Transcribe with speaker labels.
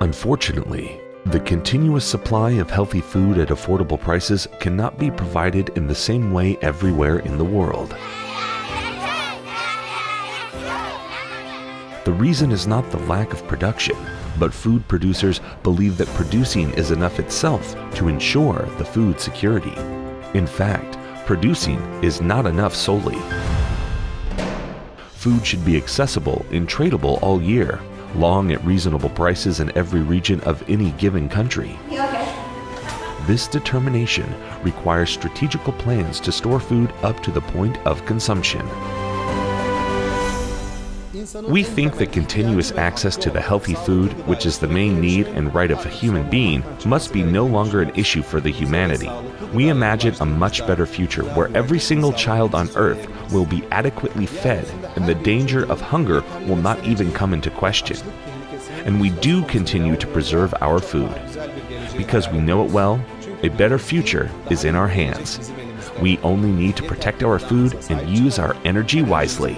Speaker 1: Unfortunately, the continuous supply of healthy food at affordable prices cannot be provided in the same way everywhere in the world. The reason is not the lack of production, but food producers believe that producing is enough itself to ensure the food security. In fact, producing is not enough solely. Food should be accessible and tradable all year, long at reasonable prices in every region of any given country. This determination requires strategical plans to store food up to the point of consumption. We think that continuous access to the healthy food, which is the main need and right of a human being, must be no longer an issue for the humanity. We imagine a much better future where every single child on earth will be adequately fed and the danger of hunger will not even come into question. And we do continue to preserve our food. Because we know it well, a better future is in our hands. We only need to protect our food and use our energy wisely.